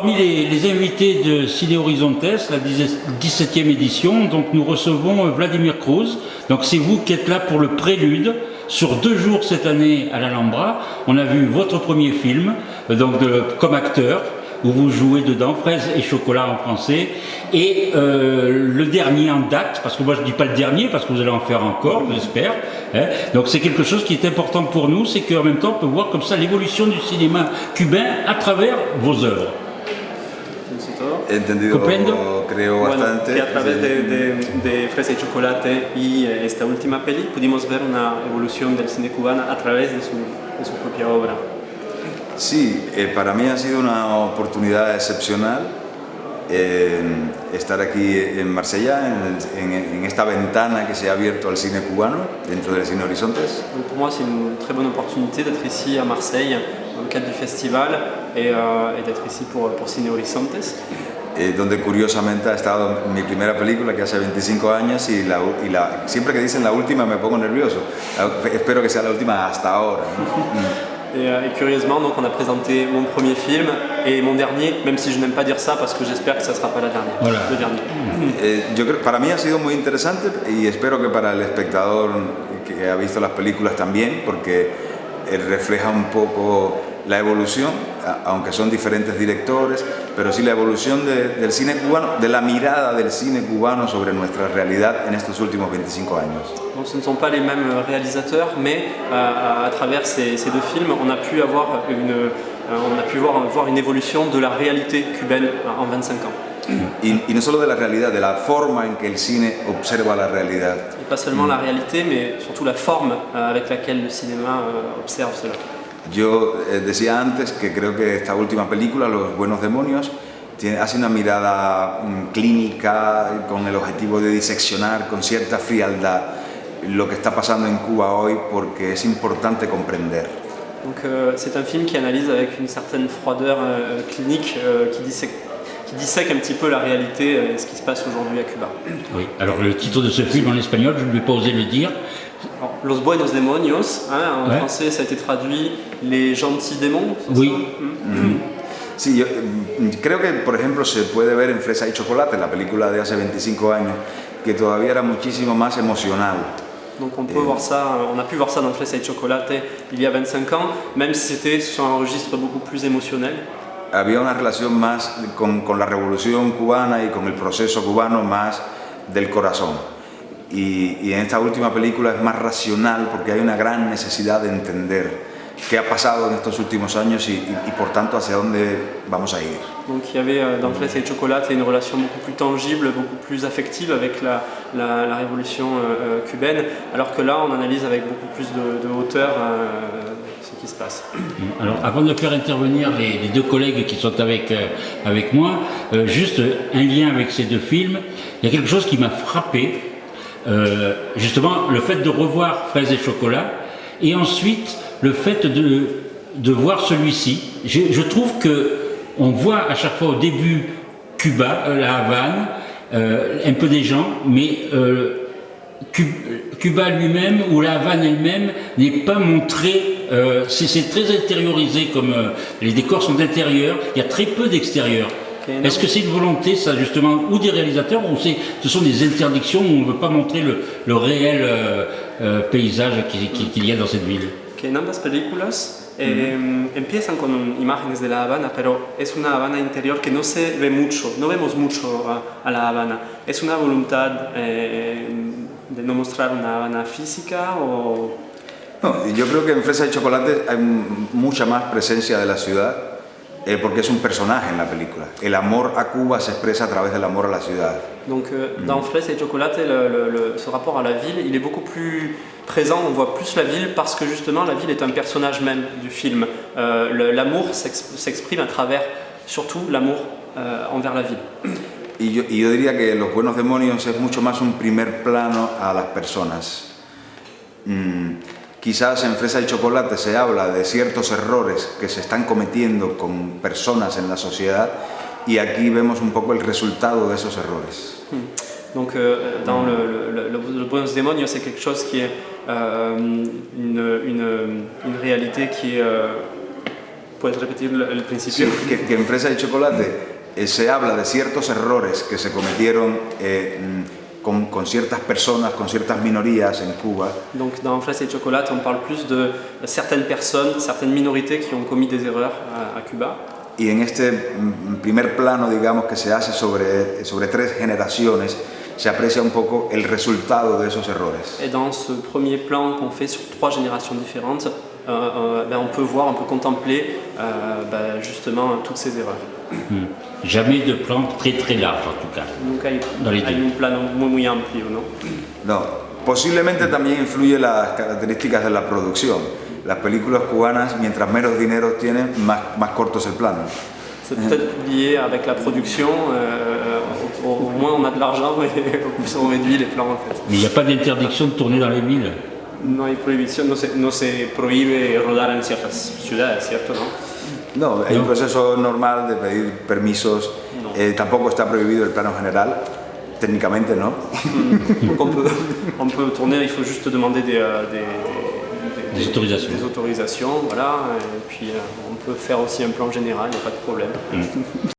Parmi les, invités de Ciné Horizontes, la 17e édition, donc nous recevons euh, Vladimir Cruz. Donc c'est vous qui êtes là pour le prélude sur deux jours cette année à l'Alhambra. On a vu votre premier film, euh, donc comme acteur, où vous jouez dedans, fraises et chocolat en français. Et euh, le dernier en date, parce que moi je ne dis pas le dernier, parce que vous allez en faire encore, j'espère. Hein. Donc c'est quelque chose qui est important pour nous, c'est qu'en même temps on peut voir comme ça l'évolution du cinéma cubain à travers vos œuvres. He entendido, Comprendo. creo Bueno, bastante. que a través de, de, de Fresa y Chocolate y eh, esta última peli pudimos ver una evolución del cine cubano a través de su, de su propia obra. Sí, eh, para mí ha sido una oportunidad excepcional eh, estar aquí en Marsella, en, en- en esta ventana que se ha abierto al cine cubano dentro del Cine Horizontes. Donc pour moi, c'est une très bonne opportunité d'être ici à Marseille dans le cadre du festival et, euh, et d'être ici pour, pour Cine Horizontes. eh, donde curiosamente ha estado mi primera película que hace 25 años y, la, y la- siempre que dicen la última me pongo nervioso. La- espero que sea la última hasta ahora. Et, euh, et curieusement, donc, on a présenté mon premier film et mon dernier, même si je n'aime pas dire ça parce que j'espère que ça ne sera pas la dernière, Voilà. le dernier. Eh, yo creo, para mí ha sido muy interesante y espero que para el espectador que ha visto las películas también, porque eh, refleja un poco la evolución, aunque son diferentes directores, pero sí la evolución de- del cine cubano, de la mirada del cine cubano sobre nuestra realidad en estos últimos 25 años. Donc ce ne sont pas les mêmes réalisateurs, mais euh, à travers ces, ces deux films, on a pu avoir une, euh, on a pu voir, voir une évolution de la réalité cubaine en 25 ans. Y, y no solo de la realidad, de la forma en que el cine observa la realidad. Et pas seulement la réalité, mais surtout la forme euh, avec laquelle le cinéma euh, observe cela. Yo eh, decía antes que creo que esta última película, Los Buenos Demonios, tiene, hace una mirada mm, clínica con el objetivo de diseccionar con cierta frialdad lo que está pasando en Cuba hoy porque es importante comprender. Donc euh, c'est un film qui analyse avec une certaine froideur euh, clinique, euh, qui, dissèque, qui dissèque un petit peu la réalité euh, et ce qui se passe aujourd'hui à Cuba. Oui. Alors le titre de ce film en espagnol, je ne vais pas oser le dire. Alors, Los Buenos Demonios, hein, en Ouais. français ça a été traduit Les gentils démons. Oui. ça Hmm. Sí, yo mm, creo que, por ejemplo, se puede ver en Fresa y Chocolate, la película de hace 25 años, que todavía era muchísimo más emocional. Donc on peut voir ça, on a pu voir ça dans Fresa y Chocolate il y a 25 ans, même si c'était sur un registre beaucoup plus émotionnel. había una relación más con, con la revolución cubana y con el proceso cubano más del corazón. Y, y en esta última película es más racional porque hay una gran necesidad de entender qué ha pasado en estos últimos años y, y- y, por tanto hacia dónde vamos a ir. Donc il y avait euh, dans Fresa y Chocolate une relation beaucoup plus tangible, beaucoup plus affective avec la, la- la révolution euh, euh, cubaine, alors que là on analyse avec beaucoup plus de, de hauteur euh, ce qui se passe. Alors, avant de faire intervenir les, les deux collègues qui sont avec, euh, avec moi, euh, juste un lien avec ces deux films. Il y a quelque chose qui m'a frappé, euh, justement, le fait de revoir Fraises et Chocolat, et ensuite le fait de, de voir celui-ci. Je, trouve que on voit à chaque fois au début Cuba, euh, la Havane, euh, un peu des gens, mais Cu- Cuba lui-même ou la Havane elle-même n'est pas montré, c'est très intériorisé comme les décors sont intérieurs, il y a très peu d'extérieur. Est-ce que c'est une volonté ça justement ou des réalisateurs ou ce sont des interdictions où on ne veut pas montrer le, le réel euh, euh, paysage qui- qui- qu'il y a dans cette ville? Que en ambas películas eh, empiezan con imágenes de La Habana, pero es una Habana interior que no se ve mucho, no vemos mucho a, a La Habana. ¿Es una voluntad eh, de no mostrar una Habana física o No, yo creo que en Fresa y Chocolate hay mucha más presencia de la ciudad eh, porque es un personaje en la película. El amor a Cuba se expresa a través del amor a la ciudad. Donc euh, dans Fraises et Chocolate, le- le- le- ce rapport à la ville, il est beaucoup plus présent, on voit plus la ville parce que justement la ville est un personnage même du film. Euh, L'amour s'ex- s'exprime à travers surtout l'amour euh, envers la ville. Y yo, y yo diría que Los Buenos Demonios es mucho más un primer plano a las personas. Mm, quizás en Fresa y Chocolate se habla de ciertos errores que se están cometiendo con personas en la sociedad y aquí vemos un poco el resultado de esos errores. Donc euh, dans le, le, le, le Buenos Demonios, c'est quelque chose qui est euh, une, une, une réalité qui est, euh, ¿Puedes repetir el el Sí, principio? que, que en Fresa y Chocolate eh, se habla de ciertos errores que se cometieron eh, con, con ciertas personas, con ciertas minorías en Cuba, Donc dans Fraises et Chocolat, on parle plus de certaines personnes, certaines minorités qui ont commis des erreurs à, à Cuba. y en este mm, primer plano, digamos, que se hace sobre, sobre tres generaciones, se aprecia un poco el resultado de esos errores. Et dans ce premier plan qu'on fait sur trois générations différentes, ben, on peut voir, on peut contempler euh, ben, justement toutes ces erreurs. Hmm. Jamais de plan très très large en tout cas. Donc hay, Dans les hay un plano muy, muy amplio, ¿no? No, posiblemente también influye las características de la producción. Las películas cubanas, mientras menos dinero tienen, más, más corto es el plano. C'est peut-être lié avec la production, euh, au, au moins on a de l'argent et au plus on réduit les plans en fait. Mais il n'y a pas d'interdiction de tourner dans les villes. No hay prohibición, no se, no se prohíbe rodar en ciertas ciudades, ¿cierto? No? No, hay un proceso normal de pedir permisos. No. Eh, tampoco está prohibido el plano general, técnicamente no. Donc on peut, on peut tourner, il faut juste demander des, euh, des, des- Des autorisations. des autorisations, voilà, et puis euh, on peut faire aussi un plan général, il n'y a pas de problème.